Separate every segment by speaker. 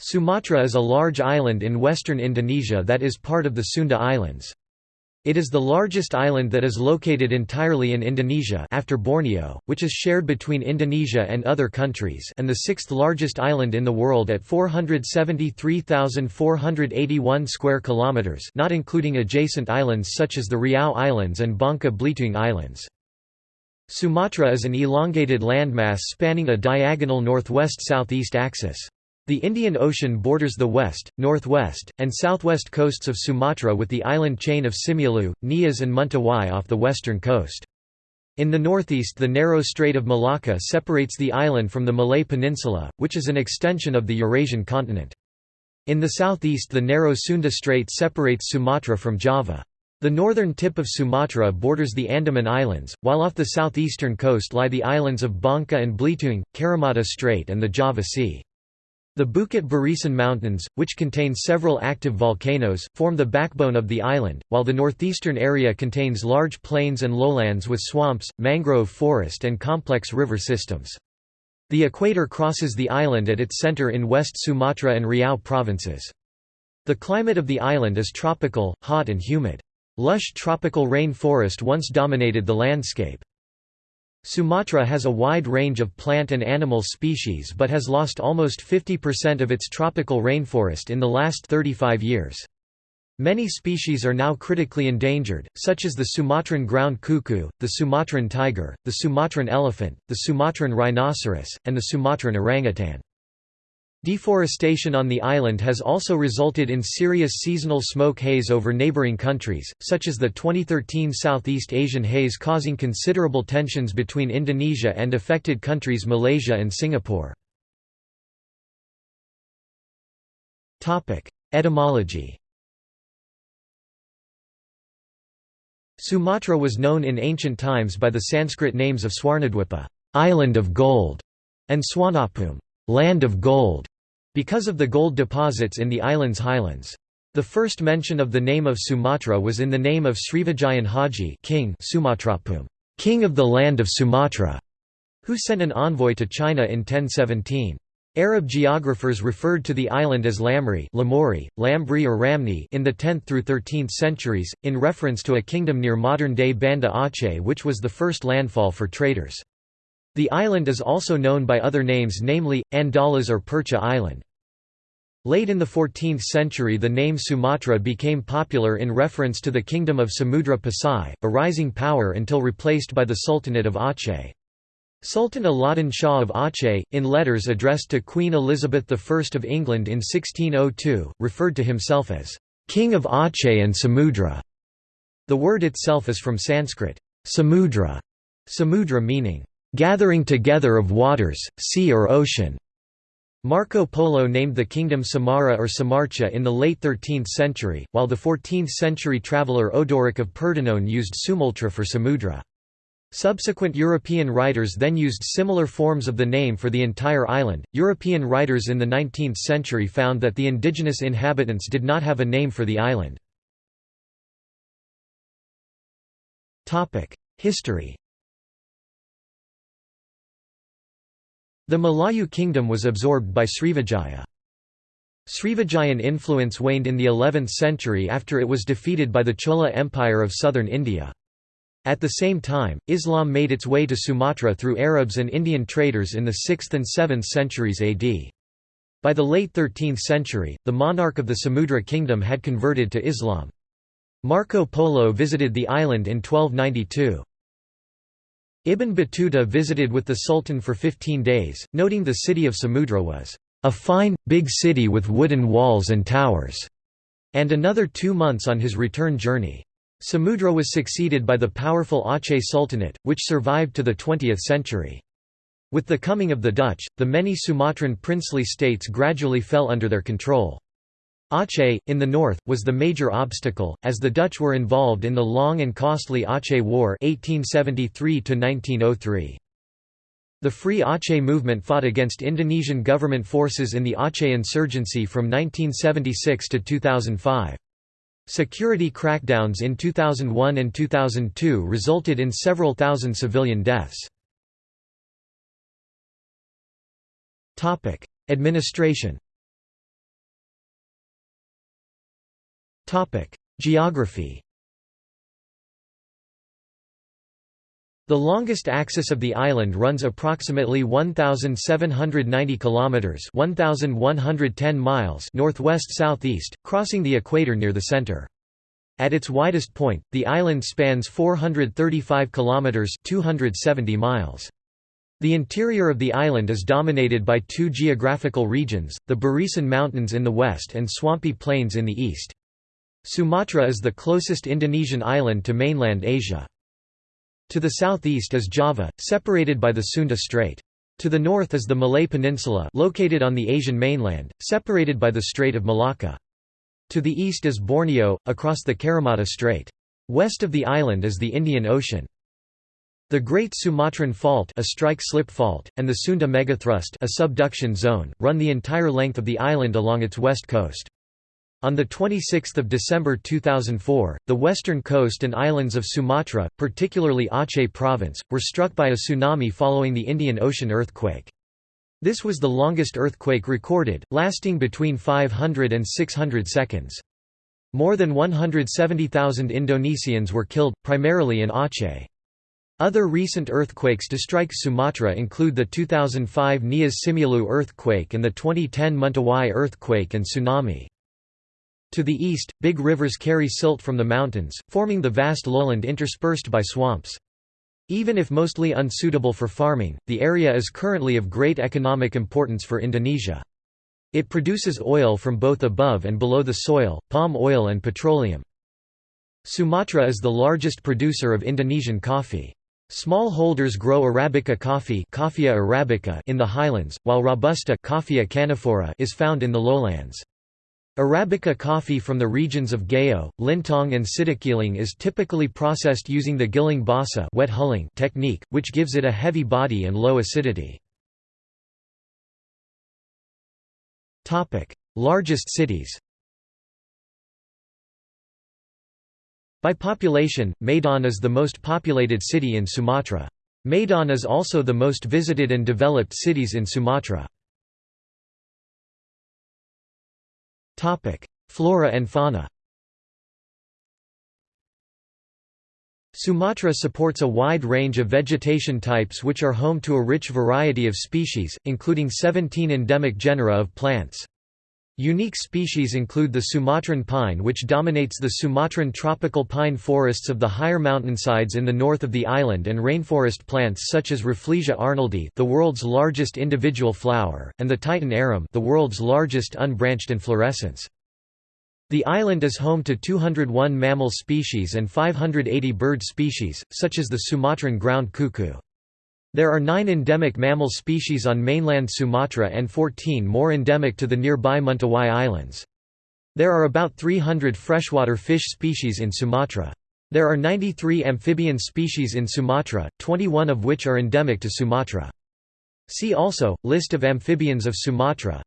Speaker 1: Sumatra is a large island in western Indonesia that is part of the Sunda Islands. It is the largest island that is located entirely in Indonesia after Borneo, which is shared between Indonesia and other countries and the sixth largest island in the world at 473,481 square kilometers, not including adjacent islands such as the Riau Islands and Bangka Belitung Islands. Sumatra is an elongated landmass spanning a diagonal northwest-southeast axis. The Indian Ocean borders the west, northwest, and southwest coasts of Sumatra with the island chain of Simeulue, Nias and Mentawai off the western coast. In the northeast the narrow Strait of Malacca separates the island from the Malay Peninsula, which is an extension of the Eurasian continent. In the southeast the narrow Sunda Strait separates Sumatra from Java. The northern tip of Sumatra borders the Andaman Islands, while off the southeastern coast lie the islands of Bangka and Belitung, Karimata Strait and the Java Sea. The Bukit Barisan Mountains, which contain several active volcanoes, form the backbone of the island, while the northeastern area contains large plains and lowlands with swamps, mangrove forest and complex river systems. The equator crosses the island at its center in West Sumatra and Riau provinces. The climate of the island is tropical, hot and humid. Lush tropical rain forest once dominated the landscape. Sumatra has a wide range of plant and animal species but has lost almost 50% of its tropical rainforest in the last 35 years. Many species are now critically endangered, such as the Sumatran ground cuckoo, the Sumatran tiger, the Sumatran elephant, the Sumatran rhinoceros, and the Sumatran orangutan. Deforestation on the island has also resulted in serious seasonal smoke haze over neighboring countries, such as the 2013 Southeast Asian haze causing considerable tensions between Indonesia and affected countries Malaysia and Singapore. Etymology Sumatra was known in ancient times by the Sanskrit names of Swarnadwipa island of gold", and Swarnabhumi land of gold, because of the gold deposits in the island's highlands. The first mention of the name of Sumatra was in the name of Srivijayan Haji king Sumatrabhumi, king of the land of Sumatra, who sent an envoy to China in 1017. Arab geographers referred to the island as Lamri Lamuri, Lambri or Ramni in the 10th through 13th centuries, in reference to a kingdom near modern-day Banda Aceh which was the first landfall for traders. The island is also known by other names namely, Andalas or Percha Island. Late in the 14th century the name Sumatra became popular in reference to the kingdom of Samudra Pasai, a rising power until replaced by the Sultanate of Aceh. Sultan Alauddin Shah of Aceh, in letters addressed to Queen Elizabeth I of England in 1602, referred to himself as, "...king of Aceh and Samudra". The word itself is from Sanskrit, samudra, samudra meaning, gathering together of waters, sea or ocean. Marco Polo named the kingdom Samara or Samarcha in the late 13th century, while the 14th-century traveller Odoric of Pordenone used Sumultra for Samudra. Subsequent European writers then used similar forms of the name for the entire island. European writers in the 19th century found that the indigenous inhabitants did not have a name for the island. History The Malayu kingdom was absorbed by Srivijaya. Srivijayan influence waned in the 11th century after it was defeated by the Chola Empire of southern India. At the same time, Islam made its way to Sumatra through Arabs and Indian traders in the 6th and 7th centuries AD. By the late 13th century, the monarch of the Samudra kingdom had converted to Islam. Marco Polo visited the island in 1292. Ibn Battuta visited with the Sultan for 15 days, noting the city of Samudra was a fine, big city with wooden walls and towers, and another two months on his return journey. Samudra was succeeded by the powerful Aceh Sultanate, which survived to the 20th century. With the coming of the Dutch, the many Sumatran princely states gradually fell under their control. Aceh, in the north, was the major obstacle, as the Dutch were involved in the long and costly Aceh War 1873 The Free Aceh movement fought against Indonesian government forces in the Aceh insurgency from 1976 to 2005. Security crackdowns in 2001 and 2002 resulted in several thousand civilian deaths. Administration Geography The longest axis of the island runs approximately 1790 kilometers, 1110 miles northwest-southeast, crossing the equator near the center. At its widest point, the island spans 435 kilometers, 270 miles. The interior of the island is dominated by two geographical regions, the Barisan Mountains in the west and swampy plains in the east. Sumatra is the closest Indonesian island to mainland Asia. To the southeast is Java, separated by the Sunda Strait. To the north is the Malay Peninsula located on the Asian mainland, separated by the Strait of Malacca. To the east is Borneo, across the Karimata Strait. West of the island is the Indian Ocean. The Great Sumatran Fault a strike-slip fault, and the Sunda Megathrust a subduction zone, run the entire length of the island along its west coast. On 26 December 2004, the western coast and islands of Sumatra, particularly Aceh province, were struck by a tsunami following the Indian Ocean earthquake. This was the longest earthquake recorded, lasting between 500 and 600 seconds. More than 170,000 Indonesians were killed, primarily in Aceh. Other recent earthquakes to strike Sumatra include the 2005 Nias Simeulue earthquake and the 2010 Mentawai earthquake and tsunami. To the east, big rivers carry silt from the mountains, forming the vast lowland interspersed by swamps. Even if mostly unsuitable for farming, the area is currently of great economic importance for Indonesia. It produces oil from both above and below the soil, palm oil and petroleum. Sumatra is the largest producer of Indonesian coffee. Smallholders grow Arabica Coffea arabica in the highlands, while Robusta is found in the lowlands. Arabica coffee from the regions of Gayo, Lintong and Sidikalang is typically processed using the giling basah wet hulling technique, which gives it a heavy body and low acidity. Largest cities By population, Medan is the most populated city in Sumatra. Medan is also the most visited and developed cities in Sumatra. Topic: Flora and fauna. Sumatra supports a wide range of vegetation types which are home to a rich variety of species, including 17 endemic genera of plants. Unique species include the Sumatran pine which dominates the Sumatran tropical pine forests of the higher mountainsides in the north of the island and rainforest plants such as Rafflesia arnoldii the world's largest individual flower, and the Titan arum the world's largest unbranched inflorescence. The island is home to 201 mammal species and 580 bird species, such as the Sumatran ground cuckoo. There are nine endemic mammal species on mainland Sumatra and 14 more endemic to the nearby Mentawai Islands. There are about 300 freshwater fish species in Sumatra. There are 93 amphibian species in Sumatra, 21 of which are endemic to Sumatra. See also, List of amphibians of Sumatra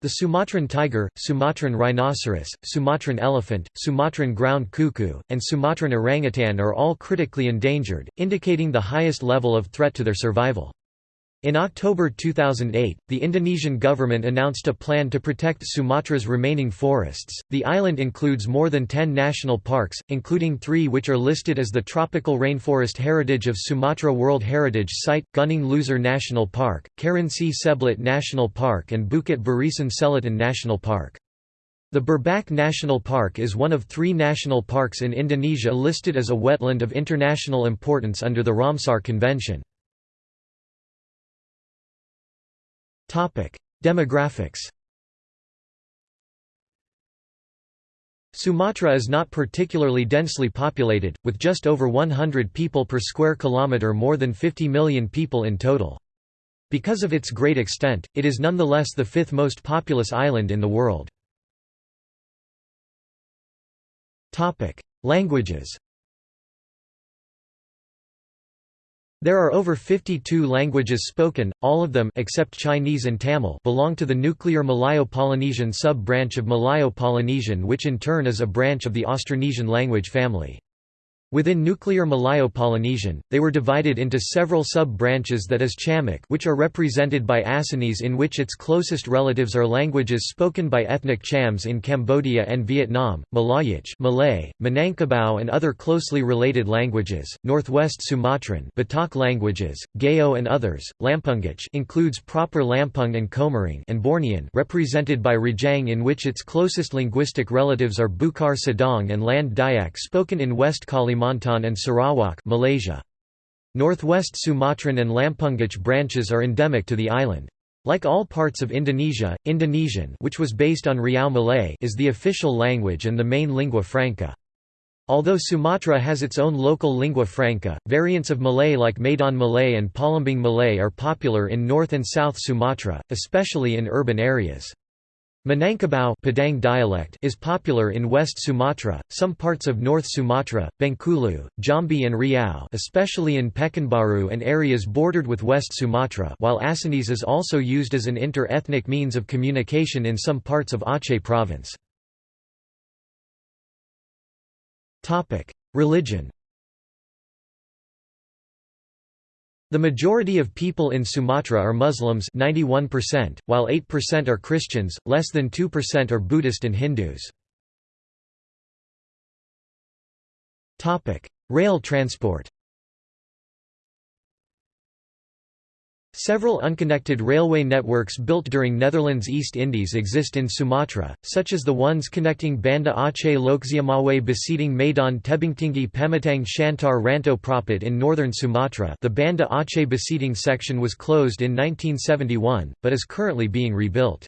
Speaker 1: the Sumatran tiger, Sumatran rhinoceros, Sumatran elephant, Sumatran ground cuckoo, and Sumatran orangutan are all critically endangered, indicating the highest level of threat to their survival. In October 2008, the Indonesian government announced a plan to protect Sumatra's remaining forests. The island includes more than 10 national parks, including three which are listed as the Tropical Rainforest Heritage of Sumatra World Heritage Site Gunung Leuser National Park, Kerinci Seblat National Park, and Bukit Barisan Selatan National Park. The Berbak National Park is one of three national parks in Indonesia listed as a wetland of international importance under the Ramsar Convention. Demographics Sumatra is not particularly densely populated, with just over 100 people per square kilometre more than 50 million people in total. Because of its great extent, it is nonetheless the fifth most populous island in the world. Languages There are over 52 languages spoken, all of them except Chinese and Tamil belong to the nuclear Malayo-Polynesian sub-branch of Malayo-Polynesian which in turn is a branch of the Austronesian language family. Within nuclear Malayo-Polynesian, they were divided into several sub-branches that is Chamic which are represented by Acehnese in which its closest relatives are languages spoken by ethnic Chams in Cambodia and Vietnam, Malayic Malay, Minangkabau and other closely related languages, Northwest Sumatran Batak languages, Gayo and others, Lampungic includes proper Lampung and Komering and Bornean represented by Rejang in which its closest linguistic relatives are Bukar Sadong and Land Dayak spoken in West Kalimantan Kalimantan and Sarawak Malaysia. Northwest Sumatran and Lampungic branches are endemic to the island. Like all parts of Indonesia, Indonesian which was based on Riau Malay is the official language and the main lingua franca. Although Sumatra has its own local lingua franca, variants of Malay like Medan Malay and Palembang Malay are popular in North and South Sumatra, especially in urban areas. Minangkabau Padang dialect is popular in West Sumatra, some parts of North Sumatra, Bengkulu, Jambi and Riau especially in Pekanbaru and areas bordered with West Sumatra while Acehnese is also used as an inter-ethnic means of communication in some parts of Aceh province. Religion The majority of people in Sumatra are Muslims 91%, while 8% are Christians, less than 2% are Buddhist and Hindus. Rail transport Several unconnected railway networks built during Netherlands East Indies exist in Sumatra, such as the ones connecting Banda Aceh Lhokseumawe Besitang Medan Tebingtinggi Pematang Siantar Rantau Prapat in northern Sumatra the Banda Aceh Besitang section was closed in 1971, but is currently being rebuilt.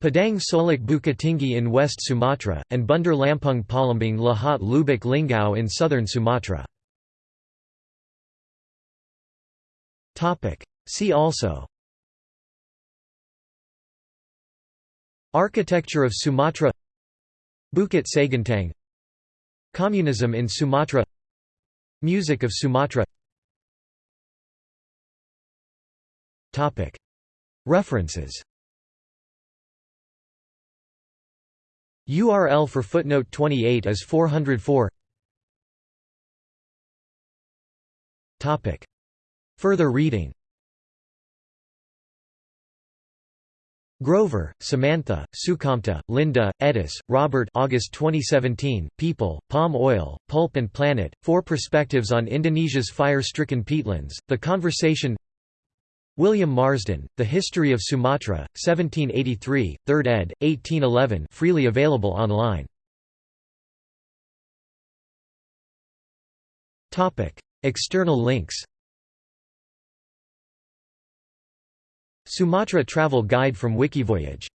Speaker 1: Padang Solok Bukittinggi in West Sumatra, and Bandar Lampung Palembang Lahat Lubuk Linggau in southern Sumatra. See also. Architecture of Sumatra. Bukit Sagantang Communism in Sumatra. Music of Sumatra. References. URL for footnote 28 is 404 Further reading Grover, Samantha, Sukamta, Linda, Edis, Robert August 2017, People, Palm Oil, Pulp and Planet, Four Perspectives on Indonesia's Fire-Stricken Peatlands, The Conversation William Marsden, The History of Sumatra, 1783, 3rd ed., 1811 freely available online. External links Sumatra Travel Guide from Wikivoyage